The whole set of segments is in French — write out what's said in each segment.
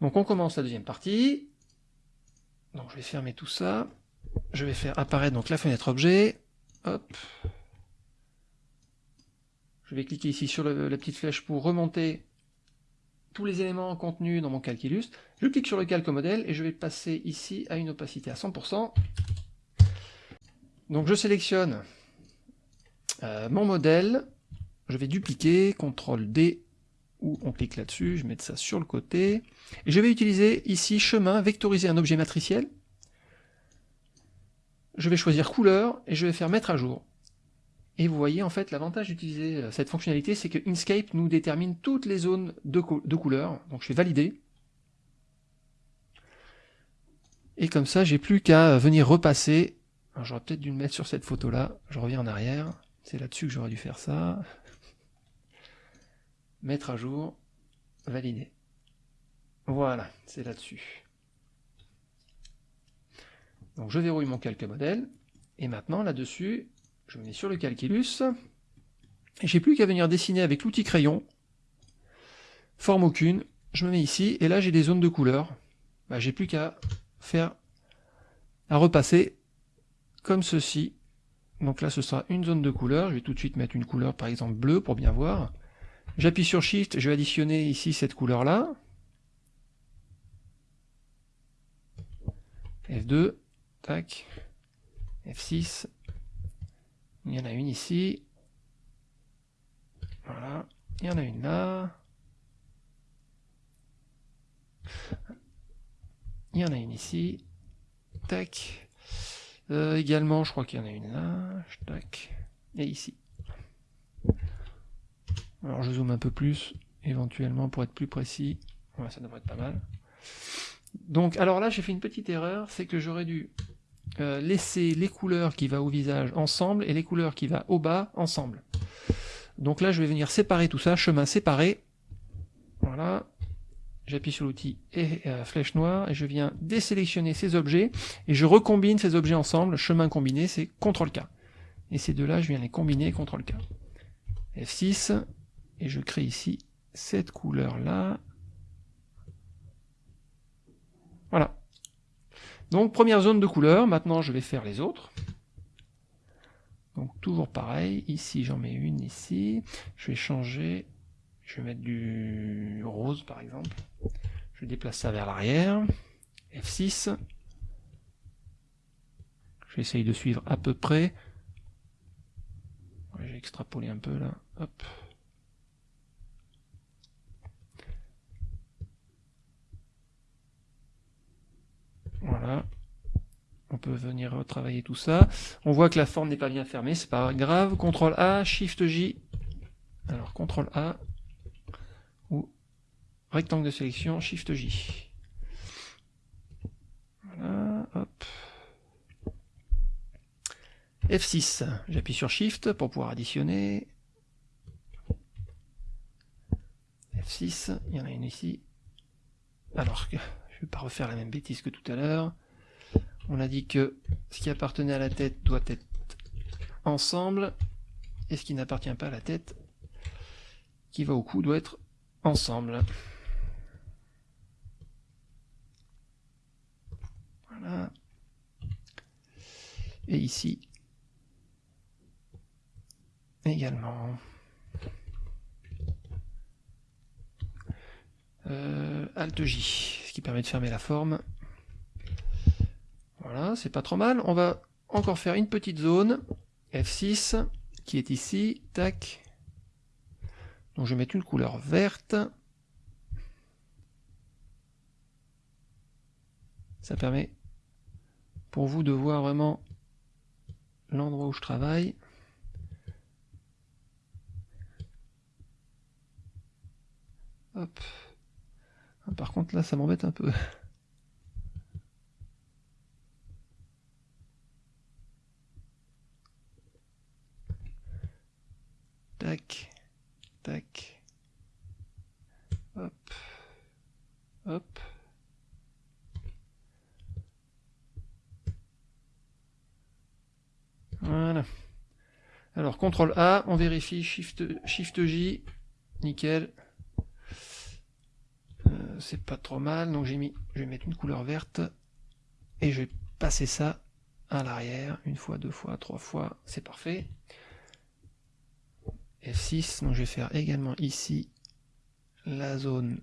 Donc on commence la deuxième partie. Donc je vais fermer tout ça. Je vais faire apparaître donc la fenêtre objet. Hop. Je vais cliquer ici sur la petite flèche pour remonter tous les éléments contenus dans mon calculus. Je clique sur le calque modèle et je vais passer ici à une opacité à 100%. Donc je sélectionne euh, mon modèle, je vais dupliquer, CTRL D, ou on clique là-dessus, je vais mettre ça sur le côté, je vais utiliser ici chemin, vectoriser un objet matriciel, je vais choisir couleur, et je vais faire mettre à jour. Et vous voyez, en fait, l'avantage d'utiliser euh, cette fonctionnalité, c'est que Inkscape nous détermine toutes les zones de, couleurs. Donc je vais valider. Et comme ça, j'ai plus qu'à venir repasser. J'aurais peut-être dû le mettre sur cette photo-là. Je reviens en arrière. C'est là-dessus que j'aurais dû faire ça. Mettre à jour. Valider. Voilà, c'est là-dessus. Donc je verrouille mon calque modèle. Et maintenant, là-dessus, je me mets sur le calculus, et j'ai plus qu'à venir dessiner avec l'outil crayon, forme aucune, je me mets ici, et là j'ai des zones de couleur, bah, j'ai plus qu'à faire, à repasser comme ceci, donc là ce sera une zone de couleur, je vais tout de suite mettre une couleur par exemple bleue pour bien voir, j'appuie sur Shift, je vais additionner ici cette couleur là, F2, tac, F6, il y en a une ici. Voilà. Il y en a une là. Il y en a une ici. Tac. Euh, également, je crois qu'il y en a une là. Tac. Et ici. Alors je zoome un peu plus, éventuellement, pour être plus précis. Ça devrait être pas mal. Donc, alors là, j'ai fait une petite erreur, c'est que j'aurais dû euh, laisser les couleurs qui vont au visage ensemble et les couleurs qui vont au bas ensemble. Donc là, je vais venir séparer tout ça, chemin séparé. Voilà. J'appuie sur l'outil et euh, flèche noire et je viens désélectionner ces objets et je recombine ces objets ensemble. Chemin combiné, c'est CTRL-K. Et ces deux-là, je viens les combiner, CTRL-K. F6, et je crée ici cette couleur-là. Voilà. Donc première zone de couleur, maintenant je vais faire les autres. Donc toujours pareil, ici j'en mets une ici, je vais changer, je vais mettre du rose par exemple, je déplace ça vers l'arrière, F6, j'essaye de suivre à peu près, j'ai extrapolé un peu là, hop, Voilà. On peut venir retravailler tout ça. On voit que la forme n'est pas bien fermée, c'est pas grave. CTRL A, SHIFT J. Alors CTRL A ou rectangle de sélection, SHIFT J. Voilà, hop. F6, j'appuie sur Shift pour pouvoir additionner. F6, il y en a une ici. Alors que je ne vais pas refaire la même bêtise que tout à l'heure. On a dit que ce qui appartenait à la tête doit être ensemble, et ce qui n'appartient pas à la tête, qui va au cou, doit être ensemble. Voilà. Et ici, également. Euh, Alt J, qui permet de fermer la forme. Voilà, c'est pas trop mal. On va encore faire une petite zone, F6, qui est ici, tac. Donc je vais mettre une couleur verte. Ça permet pour vous de voir vraiment l'endroit où je travaille. Hop. Ah, par contre, là, ça m'embête un peu. Tac, tac. Hop, hop. Voilà. Alors, CTRL A, on vérifie, Shift, Shift J, nickel. C'est pas trop mal. Donc j'ai mis, je vais mettre une couleur verte et je vais passer ça à l'arrière, une fois, deux fois, trois fois, c'est parfait. F6, donc je vais faire également ici la zone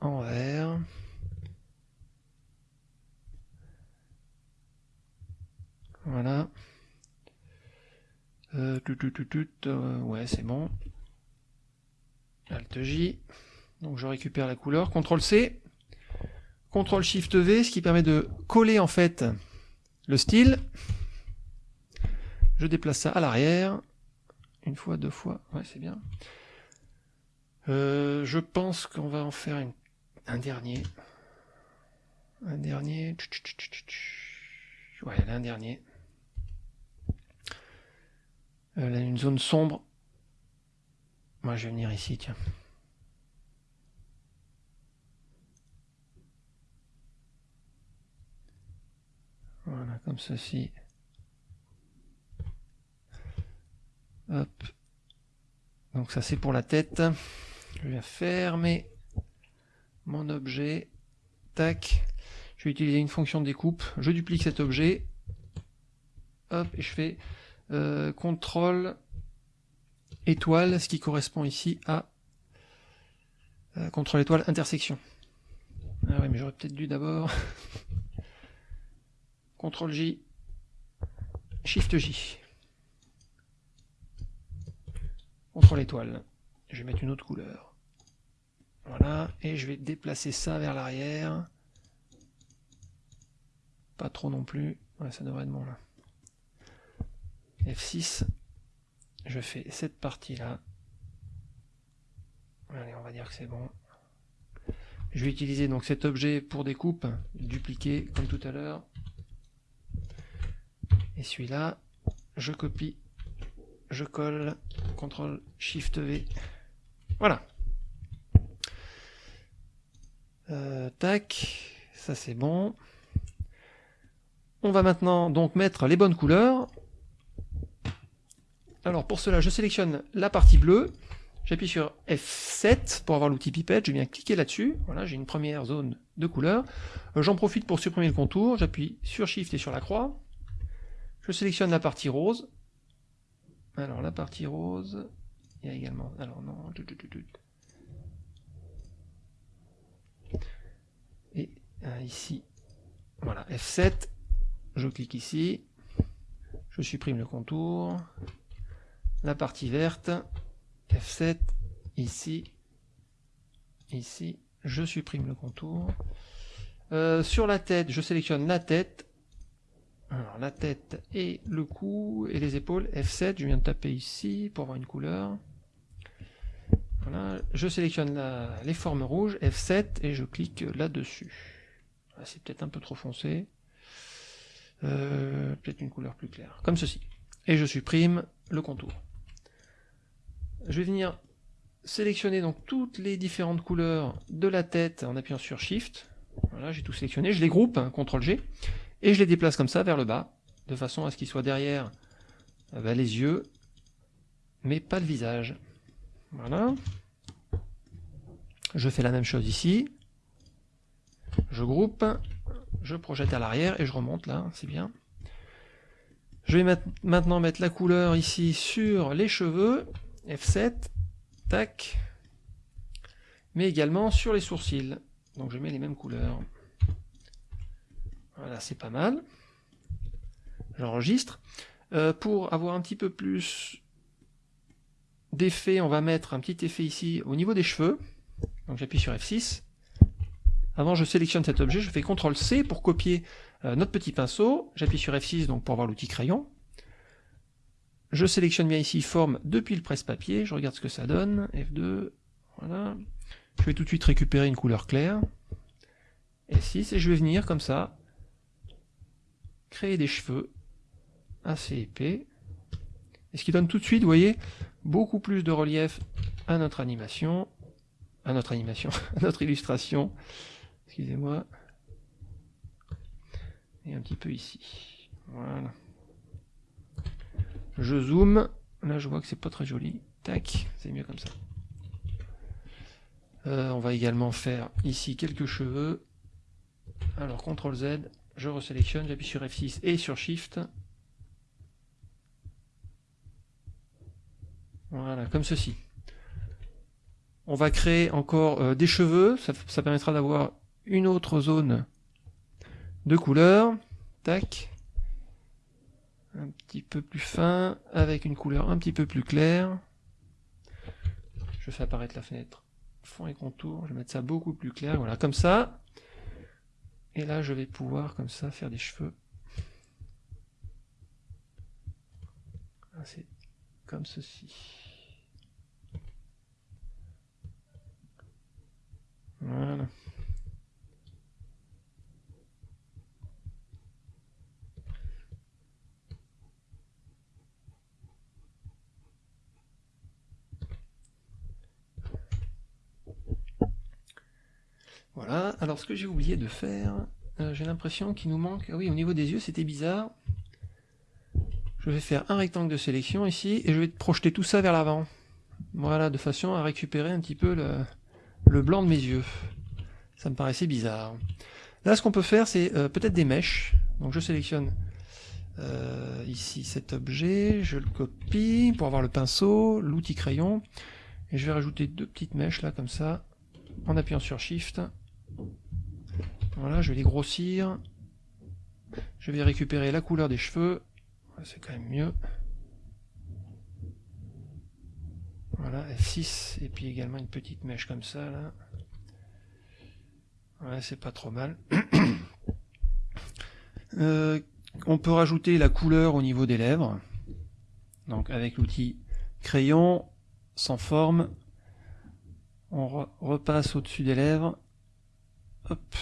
en vert. Voilà. Euh, euh, ouais, c'est bon. Alt J. Donc je récupère la couleur. CTRL C. CTRL SHIFT V, ce qui permet de coller en fait le style. Je déplace ça à l'arrière. Une fois, deux fois. Ouais, c'est bien. Euh, je pense qu'on va en faire un dernier. Un dernier. Ouais, un dernier. Euh, là, une zone sombre. Moi, je vais venir ici, tiens. Voilà, comme ceci. Donc ça c'est pour la tête. Je vais fermer mon objet. Tac. Je vais utiliser une fonction de découpe. Je duplique cet objet. Hop, et je fais euh, contrôle étoile, ce qui correspond ici à euh, contrôle étoile intersection. Ah ouais, mais j'aurais peut-être dû d'abord contrôle J, Shift J. Contrôle étoile. Je vais mettre une autre couleur. Voilà, et je vais déplacer ça vers l'arrière. Pas trop non plus. Ça devrait être bon là. F6, je fais cette partie-là. Allez, on va dire que c'est bon. Je vais utiliser donc cet objet pour découpe, dupliquer comme tout à l'heure. Celui-là, je copie, je colle, CTRL SHIFT V. Voilà. Euh, tac, ça c'est bon. On va maintenant donc mettre les bonnes couleurs. Alors pour cela, je sélectionne la partie bleue, j'appuie sur F7 pour avoir l'outil pipette, je viens cliquer là-dessus, voilà, j'ai une première zone de couleur. Euh, j'en profite pour supprimer le contour, j'appuie sur Shift et sur la croix, je sélectionne la partie rose. Alors la partie rose, il y a également, alors non, et euh, ici, voilà, F7, je clique ici, je supprime le contour, la partie verte, F7, ici, ici, je supprime le contour. Euh, sur la tête, je sélectionne la tête, la tête et le cou et les épaules, F7, je viens de taper ici pour avoir une couleur. Voilà, je sélectionne les formes rouges, F7, et je clique là-dessus. C'est peut-être un peu trop foncé. Euh, peut-être une couleur plus claire, comme ceci. Et je supprime le contour je vais venir sélectionner donc toutes les différentes couleurs de la tête en appuyant sur Shift. Voilà, j'ai tout sélectionné, je les groupe, hein, CTRL G, et je les déplace comme ça vers le bas, de façon à ce qu'ils soient derrière euh, bah, les yeux, mais pas le visage. Voilà. Je fais la même chose ici. Je groupe, je projette à l'arrière et je remonte là, c'est bien. Je vais maintenant mettre la couleur ici sur les cheveux, F7, tac, mais également sur les sourcils. Donc je mets les mêmes couleurs. Voilà, c'est pas mal. J'enregistre. Euh, pour avoir un petit peu plus d'effet, on va mettre un petit effet ici au niveau des cheveux. Donc j'appuie sur F6. Avant, je sélectionne cet objet, je fais CTRL C pour copier euh, notre petit pinceau. J'appuie sur F6 donc pour avoir l'outil crayon. Je sélectionne bien ici forme depuis le presse-papier, je regarde ce que ça donne, F2, voilà. Je vais tout de suite récupérer une couleur claire, F6, et je vais venir comme ça, créer des cheveux assez épais, et ce qui donne tout de suite, vous voyez, beaucoup plus de relief à notre animation, à notre animation, à notre illustration, excusez-moi, et un petit peu ici, voilà. Je zoome. Là, je vois que c'est pas très joli. Tac, c'est mieux comme ça. Euh, on va également faire ici quelques cheveux. Alors CTRL Z, je resélectionne, j'appuie sur F6 et sur Shift. Voilà, comme ceci. On va créer encore euh, des cheveux, ça, permettra d'avoir une autre zone de couleur. Tac. Un petit peu plus fin, avec une couleur un petit peu plus claire. Je fais apparaître la fenêtre fond et contour, je vais mettre ça beaucoup plus clair, voilà, comme ça. Et là, je vais pouvoir, comme ça, faire des cheveux. C'est comme ceci. Voilà. Voilà, alors ce que j'ai oublié de faire, euh, j'ai l'impression qu'il nous manque... Ah oui, au niveau des yeux, c'était bizarre. Je vais faire un rectangle de sélection ici, et je vais projeter tout ça vers l'avant. Voilà, de façon à récupérer un petit peu le, blanc de mes yeux. Ça me paraissait bizarre. Là, ce qu'on peut faire, c'est euh, peut-être des mèches. Donc je sélectionne euh, ici cet objet, je le copie pour avoir le pinceau, l'outil crayon, et je vais rajouter deux petites mèches là, comme ça, en appuyant sur Shift. Voilà, je vais les grossir. Je vais récupérer la couleur des cheveux. C'est quand même mieux. Voilà, F6, et puis également une petite mèche comme ça. Ouais, c'est pas trop mal. Euh, on peut rajouter la couleur au niveau des lèvres. Donc avec l'outil crayon, sans forme, on repasse au-dessus des lèvres. Hop.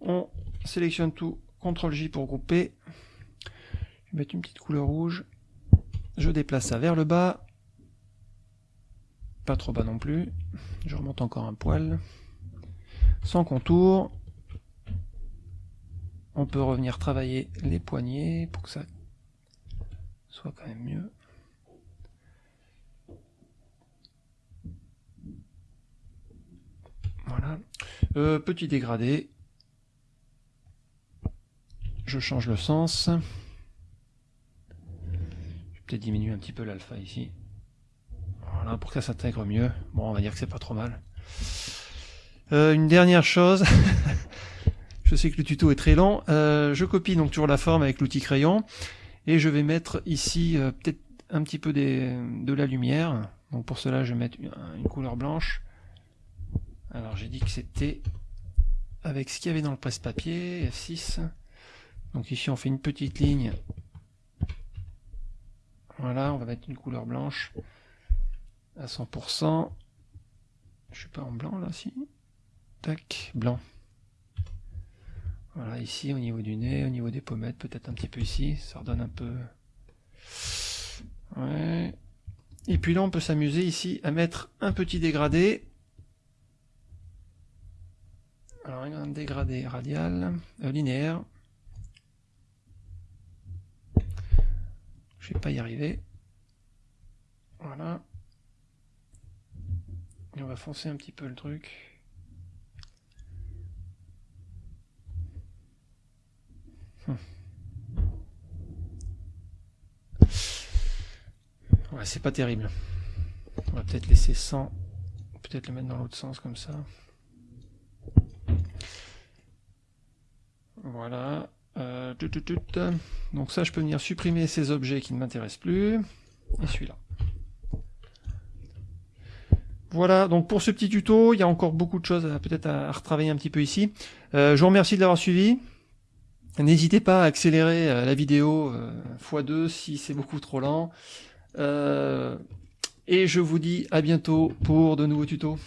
On sélectionne tout, CTRL J pour grouper. Je vais mettre une petite couleur rouge. Je déplace ça vers le bas. Pas trop bas non plus. Je remonte encore un poil. Sans contour. On peut revenir travailler les poignets pour que ça soit quand même mieux. Voilà. Euh, petit dégradé. Je change le sens peut-être diminuer un petit peu l'alpha ici. Voilà, pour que ça s'intègre mieux. Bon, on va dire que c'est pas trop mal. Euh, une dernière chose, je sais que le tuto est très long, euh, je copie donc toujours la forme avec l'outil crayon, et je vais mettre ici euh, peut-être un petit peu de la lumière. Donc pour cela, je vais mettre une, couleur blanche. Alors j'ai dit que c'était avec ce qu'il y avait dans le presse-papier, F6. Donc ici on fait une petite ligne voilà, on va mettre une couleur blanche à 100%. Je suis pas en blanc là, si. Tac, blanc. Voilà, ici au niveau du nez, au niveau des pommettes, peut-être un petit peu ici, ça redonne un peu... Ouais. Et puis là, on peut s'amuser ici à mettre un petit dégradé. Alors, un dégradé radial, euh, linéaire. Je vais pas y arriver. Voilà. Et on va foncer un petit peu le truc. Hum. C'est pas terrible. On va peut-être laisser 100, peut-être le mettre dans l'autre sens comme ça. Voilà. Euh, Donc ça, je peux venir supprimer ces objets qui ne m'intéressent plus. Et celui-là. Voilà, donc pour ce petit tuto, il y a encore beaucoup de choses peut-être à, retravailler un petit peu ici. Euh, je vous remercie de l'avoir suivi. N'hésitez pas à accélérer euh, la vidéo x2 si c'est beaucoup trop lent. et je vous dis à bientôt pour de nouveaux tutos.